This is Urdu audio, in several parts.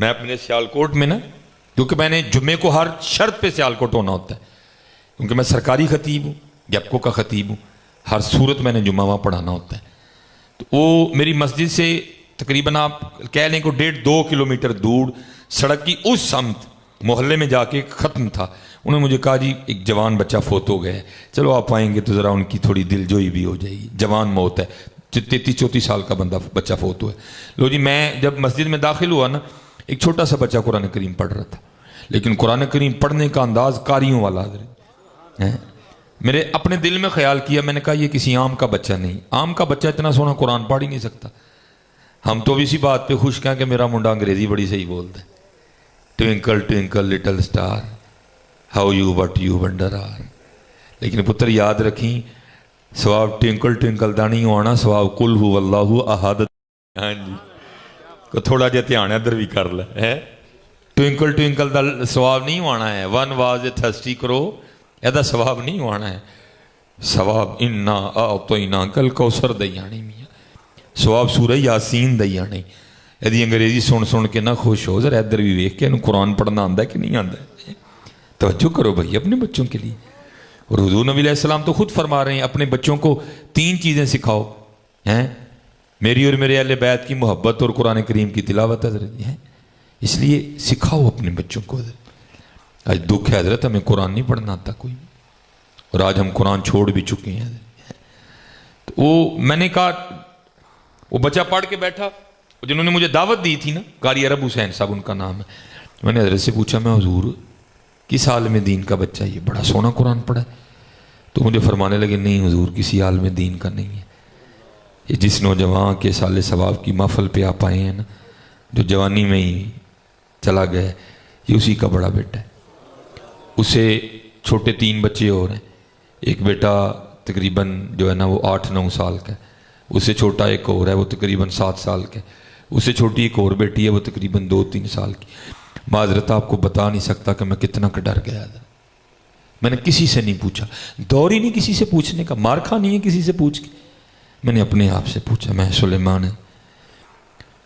میں اپنے سیالکوٹ میں نا، کیونکہ میں نے جمعے کو ہر شرط پہ سیالکوٹ ہونا ہوتا ہے۔ کیونکہ میں سرکاری خطیب ہوں، گیپکو کا خطیب ہوں، ہر صورت میں نے جمعہ وہاں پڑھانا ہوتا ہے۔ تو وہ میری مسجد سے تقریباً آپ کہہ لیں کہ ڈیڑھ دو کلومیٹر دور سڑک کی اس سمت محلے میں جا کے ختم تھا۔ انہوں نے مجھے کہا جی ایک جوان بچہ فوت ہو گیا ہے۔ چلو، آپ آئیں گے تو ذرا ان کی تھوڑی دل جوئی بھی ہو جائے گی۔ جوان موت ہے تینتیس چوتیس سال کا بندہ، بچہ فوت ہوا ہے۔ لو جی میں جب مسجد میں داخل ہوا نا ایک چھوٹا سا بچہ قرآن کریم پڑھ رہا تھا۔ لیکن قرآن کریم پڑھنے کا انداز کاریوں والا ہے میرے اپنے دل میں خیال کیا، میں نے کہا یہ کسی عام کا بچہ نہیں۔ عام کا بچہ اتنا سونا قرآن پڑھ ہی نہیں سکتا۔ ہم تو اسی بات پہ خوش کہیں کہ میرا منڈا انگریزی بڑی صحیح بولتا ہے۔ Twinkle twinkle little star how you what you wonder are لیکن پتر یاد رکھیں سواب ٹوینکل ٹوینکل دا نہیں ہونا سواب کل ہو اللہ احاد ہاں جی۔ کو تھوڑا جہا دھیان ادھر بھی کر لے ہے ٹوینکل ٹوینکل دا سواب نہیں ہونا ہے ون واز اے تھسٹی کرو یہ سواب نہیں ہونا ہے سواب انا آ تو انا کل کوسر دئی آنی میاں سواب سورہ یاسین دئی آنی یہ انگریزی سن سن کے نہ خوش ہو ذرا ادھر بھی ویک کے انہوں قرآن پڑھنا آتا ہے کہ نہیں آتا ہے توجہ کرو بھائی اپنے بچوں کے لیے اور حضور نبی علیہ السلام تو خود فرما رہے ہیں اپنے بچوں کو تین چیزیں سکھاؤ ہیں میری اور میرے اہل بیت کی محبت اور قرآن کریم کی تلاوت حضرت ہیں اس لیے سکھاؤ اپنے بچوں کو حضرت۔ آج دکھ ہے حضرت، ہمیں قرآن نہیں پڑھنا آتا کوئی۔ اور آج ہم قرآن چھوڑ بھی چکے ہیں۔ تو وہ میں نے کہا، وہ بچہ پڑھ کے بیٹھا جنہوں نے مجھے دعوت دی تھی نا، قاری عرب حسین صاحب، ان کا نام ہے۔ میں نے حضرت سے پوچھا، میں حضور، کس عالم دین کا بچہ یہ بڑا سونا قرآن پڑھا ہے۔ تو مجھے فرمانے لگے، نہیں حضور، کسی عالم دین کا نہیں ہے۔ یہ جس نوجوان کے سال ثواب کی محفل پہ آپ آئے ہیں نا، جو جوانی میں ہی چلا گیا یہ اسی کا بڑا بیٹا ہے۔ اسے چھوٹے تین بچے اور ہیں۔ ایک بیٹا تقریباً جو ہے نا، وہ آٹھ نو سال کا ہے۔ اس سے چھوٹا ایک اور ہے، وہ تقریباً سات سال کا ہے۔ اس سے چھوٹی ایک اور بیٹی ہے، وہ تقریباً دو تین سال کی۔ معذرت، آپ کو بتا نہیں سکتا کہ میں کتنا کا ڈر گیا تھا۔ میں نے کسی سے نہیں پوچھا۔ دور ہی نہیں کسی سے پوچھنے کا مار کھا نہیں ہے کسی سے پوچھ کے۔ میں نے اپنے آپ سے پوچھا، میں سلیمان ہے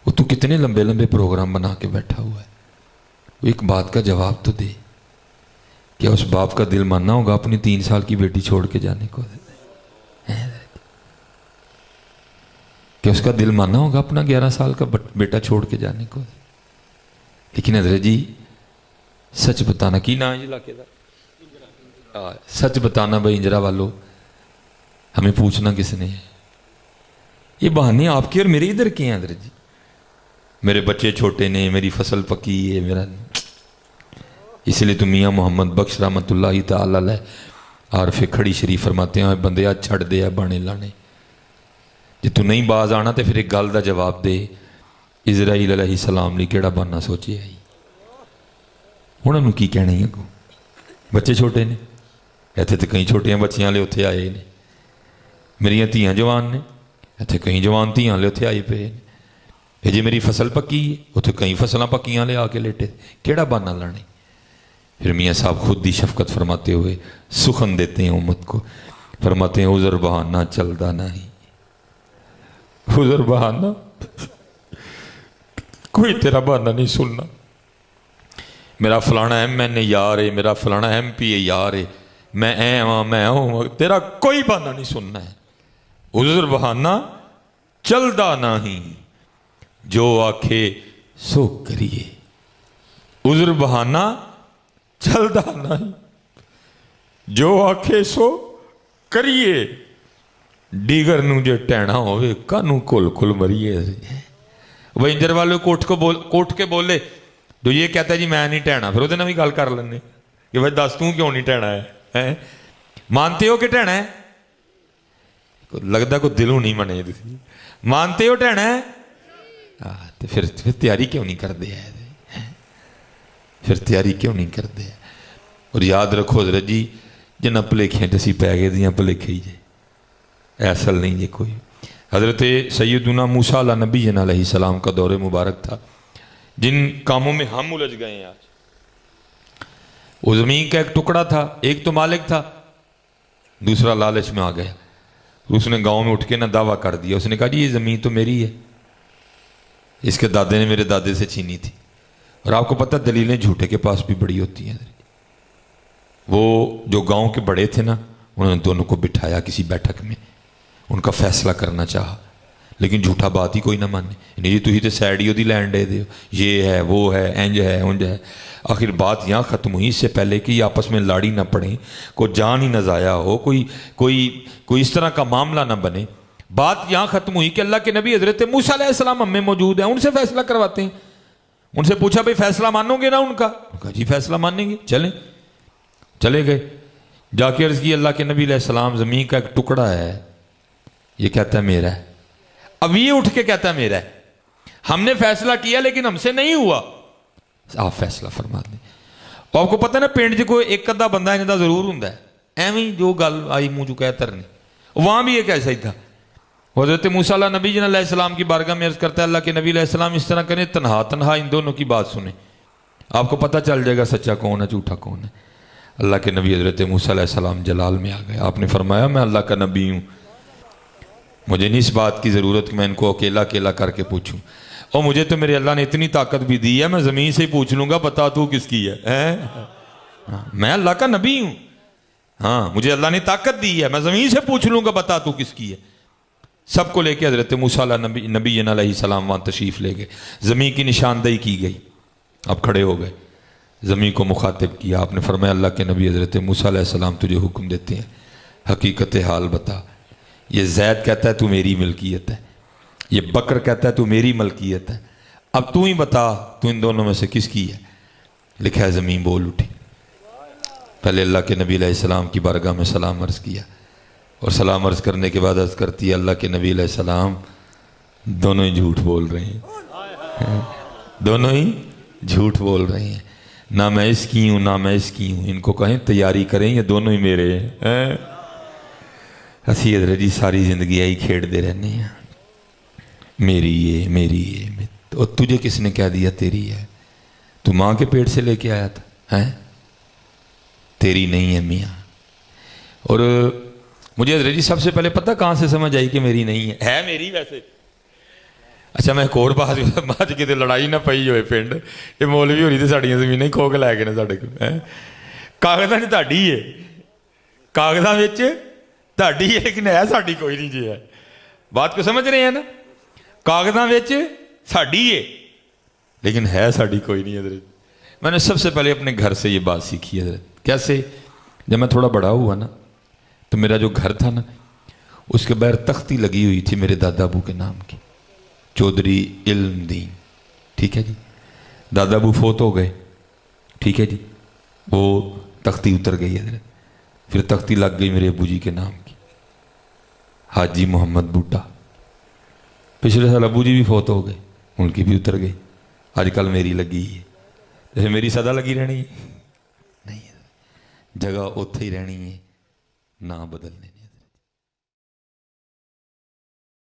وہ تو کتنے لمبے لمبے پروگرام بنا کے بیٹھا ہوا ہے؟ وہ ایک بات کا جواب تو دے کیا اس باپ کا دل ماننا ہوگا اپنی تین سال کی بیٹی چھوڑ کے جانے کو۔ کہ اس کا دل ماننا ہوگا اپنا گیارہ سال کا بیٹا چھوڑ کے جانے کو۔ لیکن حضرت جی سچ بتانا کی نہ علاقے کا؟ سچ بتانا بھائی انجرا والو، ہمیں پوچھنا کس نے ہے؟ یہ بہانے آپ کے اور میرے ادھر کے ہیں حضرت جی۔ میرے بچے چھوٹے نے، میری فصل پکی ہے، میرا اس لیے تو میاں محمد بخش رحمت اللہ تعالی عارف کھڑی شریف فرماتے ہیں بندے، آج چھڑ دے بانے لانے۔ جی تو نہیں باز آنا تو پھر ایک گل کا جواب دے۔ اسرائیل علیہ السلام لی کیڑا باننا سوچے آئی۔ ہوں انہوں کی کہنا ہے بچے چھوٹے نے۔ اتنے تو کئی چھوٹیاں بچیاں لے اتنے آئے نے۔ میری دیا جوان نے۔ اتنے کئی جوان دیا لے اتنے آئے پے یہ جی میری فصل پکی ہے اتنے کئی فصلیں پکیاں لے آ کے لیٹے کیڑا باننا لانے پھر میاں صاحب خود دی شفقت فرماتے ہوئے سخن دیتے ہیں امت کو فرماتے ہیں ازر بہانہ چلتا نہیں حضر بہانا کوئی تیرا بہانا نہیں سننا میرا فلانا ایم این یار ہے میرا فلانا ایم پی اے یار ہے میں اے ہوں میں ہوں تیرا کوئی بہانا نہیں سننا ہے حضر بہانا چلدا نہیں جو آکھے سو کریے۔ عذر بہانا چلدا نہیں جو آکھے سو کریے۔ ڈیگر نو جو ٹینا ہوئے، کانو کل کل مریے۔ وہ انجر والے کوٹ کو بول کوٹ کے بولے جو یہ کہتا ہے جی میں نہیں ٹینا پھر وہ بھی گل کر لینے۔ کہ بھائی دس توں کیوں نہیں ٹینا ہے؟ مانتے ہو کہ ٹینا لگتا کوئی دلوں نہیں منے مانتے ہو ٹینا تو پھر پھر تیاری کیوں نہیں کرتے ہیں پھر تیاری کیوں نہیں کرتے اور یاد رکھو حضرت جی جنہ پلیکھیں تسی پہ گئے دیاں پلیکھیں ہی جائے اصل نہیں یہ کوئی حضرت سیدنا موسیٰ علیہ نبی جن علیہ السلام کا دور مبارک تھا جن کاموں میں ہم الجھ گئے ہیں آج وہ زمین کا ایک ٹکڑا تھا ایک تو مالک تھا دوسرا لالچ میں آ گیا اس نے گاؤں میں اٹھ کے نہ دعویٰ کر دیا۔ اس نے کہا جی یہ زمین تو میری ہے۔ اس کے دادے نے میرے دادے سے چھینی تھی۔ اور آپ کو پتہ، دلیلیں جھوٹے کے پاس بھی بڑی ہوتی ہیں۔ وہ جو گاؤں کے بڑے تھے نا، انہوں نے دونوں کو بٹھایا کسی بیٹھک میں۔ ان کا فیصلہ کرنا چاہا۔ لیکن جھوٹا بات ہی کوئی نہ مانے۔ نہیں جی تھی تو سیڈ ہی وہ لینڈ دے دیو یہ ہے، وہ ہے انج ہے انج ہے۔ آخر بات یہاں ختم ہوئی۔ اس سے پہلے کہ یہ آپس میں لاڑی نہ پڑیں، کوئی جان ہی نہ ضائع ہو، کوئی کوئی کوئی اس طرح کا معاملہ نہ بنے۔ بات یہاں ختم ہوئی کہ اللہ کے نبی حضرت موسیٰ علیہ السلام ہم میں موجود ہیں، ان سے فیصلہ کرواتے ہیں۔ ان سے پوچھا، بھائی فیصلہ مانو گے نا ان کا؟ کہا جی فیصلہ مانیں گے۔ چلیں۔ چلے گئے۔ جا کے عرض کی اللہ کے نبی علیہ السلام، زمین کا ایک ٹکڑا ہے۔ یہ کہتا ہے، میرا ہے۔ اب یہ اٹھ کے کہتا ہے میرا ہے۔ ہم نے فیصلہ کیا لیکن ہم سے نہیں ہوا۔ آپ فیصلہ فرما دیں آپ کو پتہ نا پنڈ چ جی کوئی ایک ادھا بندہ انہیں ضرور ہوں ایویں جو گل آئی منہ چکا ہے ترنی وہاں بھی ایک ایسا ہی تھا۔ حضرت موسیٰ اللہ نبی جن علیہ السلام کی بارگاہ میں عرض کرتا ہے، اللہ کے نبی علیہ السلام اس طرح کریں، تنہا تنہا ان دونوں کی بات سنیں۔ آپ کو پتہ چل جائے گا سچا کون ہے، جھوٹا کون ہے۔ اللہ کے نبی حضرت موسیٰ علیہ السلام جلال میں آ گئے۔ آپ نے فرمایا، میں اللہ کا نبی ہوں۔ مجھے نہیں اس بات کی ضرورت کہ میں ان کو اکیلا اکیلا کر کے پوچھوں۔ اور مجھے تو میرے اللہ نے اتنی طاقت بھی دی ہے، میں زمین سے ہی پوچھ لوں گا، بتا تو کس کی ہے ہاں، میں اللہ کا نبی ہوں۔ ہاں مجھے اللہ نے طاقت دی ہے، میں زمین سے پوچھ لوں گا، بتا تو کس کی ہے۔ سب کو لے کے حضرت موسیٰ نبی نبی علیہ السلام وہاں تشریف لے گئے۔ زمین کی نشاندہی کی گئی۔ اب کھڑے ہو گئے۔ زمین کو مخاطب کیا۔ آپ نے فرمایا، اللہ کے نبی حضرت موسیٰ علیہ السلام تجھے حکم دیتے ہیں۔ حقیقت حال بتا۔ یہ زید کہتا ہے تو میری ملکیت ہے، یہ بکر کہتا ہے تو میری ملکیت ہے۔ اب تو ہی بتا، تو ان دونوں میں سے کس کی ہے؟ لکھا ہے زمین بول اٹھی۔ پہلے اللہ کے نبی علیہ السلام کی بارگاہ میں سلام عرض کیا۔ اور سلام عرض کرنے کے بعد عرض کرتی ہے، اللہ کے نبی علیہ السلام دونوں ہی جھوٹ بول رہے ہیں۔ دونوں ہی جھوٹ بول رہے ہیں۔ نہ میں اس کی ہوں، نہ میں اس کی ہوں۔ ان کو کہیں تیاری کریں یہ دونوں ہی میرے ہیں؟ ہسی حضرت جی ساری زندگی آئی کھیڑ دے رہنے ہیں میری یہ میری یہ اور تجھے کس نے کہہ دیا تیری ہے تو ماں کے پیٹ سے لے کے آیا تھا ہیں تیری نہیں ہے میاں اور مجھے حضرت جی سب سے پہلے پتہ کہاں سے سمجھ آئی کہ میری نہیں ہے ہے میری ویسے اچھا میں ایک اور بات بعد کتنے لڑائی نہ پئی ہوئے پنڈ یہ مولوی ہو رہی تھی ساڑیاں زمینیں کھو کے لے گئے نا ساڑے کو کاغذاں نے تاڑی ہے کاغذاں وچ تاڑی ہے لیکن ہے ساڑی کوئی نہیں جی ہے بات کو سمجھ رہے ہیں نا کاغذاں وچ ساڑی ہے لیکن ہے ساڑی کوئی نہیں حضرت میں نے سب سے پہلے اپنے گھر سے یہ بات سیکھی حضرت کیسے جب میں تھوڑا بڑا ہوا نا تو میرا جو گھر تھا نا اس کے بغیر تختی لگی ہوئی تھی میرے دادا ابو کے نام کی چودھری علم دین ٹھیک ہے جی دادا ابو فوت ہو گئے ٹھیک ہے جی وہ تختی اتر گئی حضرت پھر تختی لگ گئی میرے ابو جی کے نام حاجی محمد بوٹا پچھلے سال ابو جی بھی فوت ہو گئے ان کی بھی اتر گئی۔ آج کل میری لگی ہے۔ جیسے میری صدا لگی رہنی ہے۔ نہیں جگہ اتھے ہی رہنی ہے نہ بدلنے۔